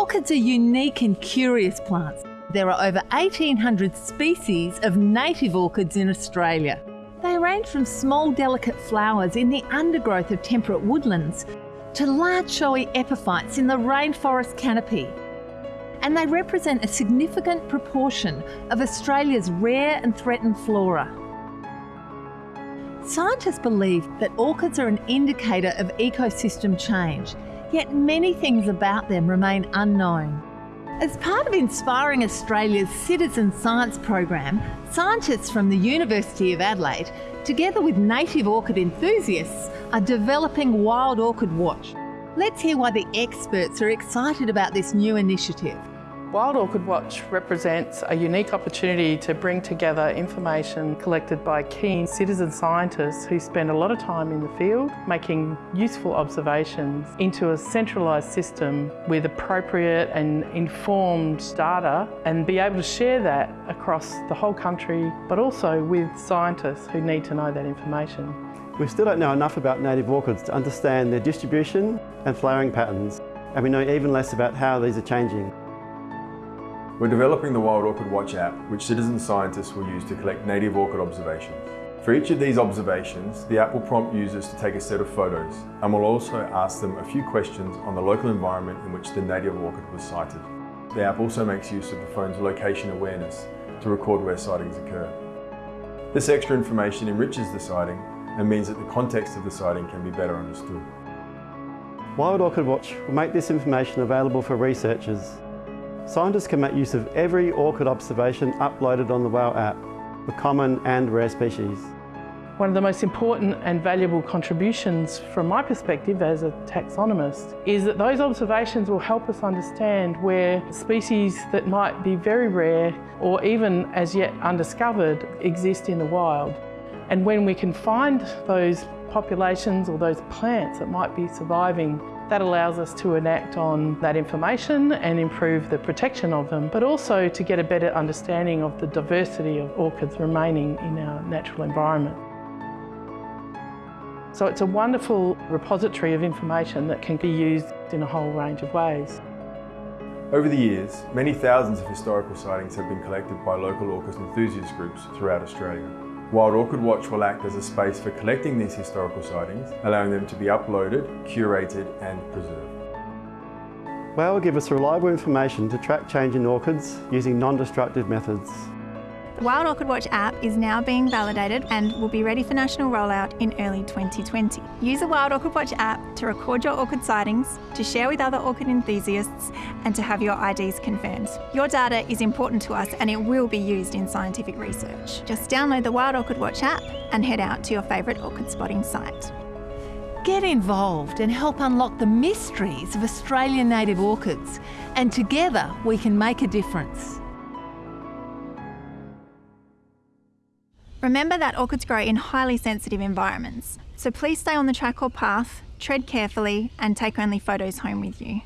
Orchids are unique and curious plants. There are over 1,800 species of native orchids in Australia. They range from small delicate flowers in the undergrowth of temperate woodlands to large showy epiphytes in the rainforest canopy. And they represent a significant proportion of Australia's rare and threatened flora. Scientists believe that orchids are an indicator of ecosystem change, yet many things about them remain unknown. As part of Inspiring Australia's Citizen Science program, scientists from the University of Adelaide, together with native orchid enthusiasts, are developing Wild Orchid Watch. Let's hear why the experts are excited about this new initiative. Wild Orchid Watch represents a unique opportunity to bring together information collected by keen citizen scientists who spend a lot of time in the field making useful observations into a centralised system with appropriate and informed data and be able to share that across the whole country but also with scientists who need to know that information. We still don't know enough about native orchids to understand their distribution and flowering patterns and we know even less about how these are changing. We're developing the Wild Orchid Watch app, which citizen scientists will use to collect native orchid observations. For each of these observations, the app will prompt users to take a set of photos and will also ask them a few questions on the local environment in which the native orchid was sighted. The app also makes use of the phone's location awareness to record where sightings occur. This extra information enriches the sighting and means that the context of the sighting can be better understood. Wild Orchid Watch will make this information available for researchers Scientists can make use of every orchid observation uploaded on the WOW app for common and rare species. One of the most important and valuable contributions from my perspective as a taxonomist is that those observations will help us understand where species that might be very rare or even as yet undiscovered exist in the wild. And when we can find those populations or those plants that might be surviving that allows us to enact on that information and improve the protection of them, but also to get a better understanding of the diversity of orchids remaining in our natural environment. So it's a wonderful repository of information that can be used in a whole range of ways. Over the years, many thousands of historical sightings have been collected by local orchid enthusiast groups throughout Australia. Wild Orchid Watch will act as a space for collecting these historical sightings, allowing them to be uploaded, curated and preserved. WOW will give us reliable information to track change in orchids using non-destructive methods. Wild Orchid Watch app is now being validated and will be ready for national rollout in early 2020. Use the Wild Orchid Watch app to record your orchid sightings, to share with other orchid enthusiasts, and to have your IDs confirmed. Your data is important to us and it will be used in scientific research. Just download the Wild Orchid Watch app and head out to your favourite orchid spotting site. Get involved and help unlock the mysteries of Australian native orchids, and together we can make a difference. Remember that orchids grow in highly sensitive environments, so please stay on the track or path, tread carefully and take only photos home with you.